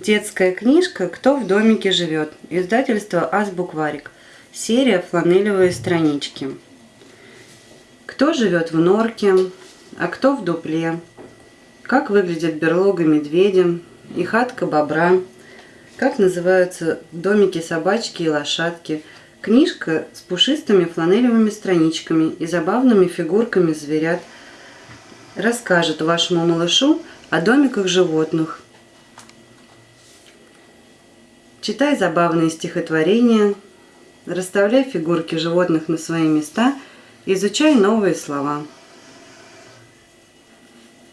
Детская книжка «Кто в домике живет?» Издательство «Азбукварик». Серия «Фланелевые странички». Кто живет в норке, а кто в дупле? Как выглядит берлога медведя и хатка бобра? Как называются домики собачки и лошадки? Книжка с пушистыми фланелевыми страничками и забавными фигурками зверят расскажет вашему малышу о домиках животных, Читай забавные стихотворения, расставляй фигурки животных на свои места, изучай новые слова.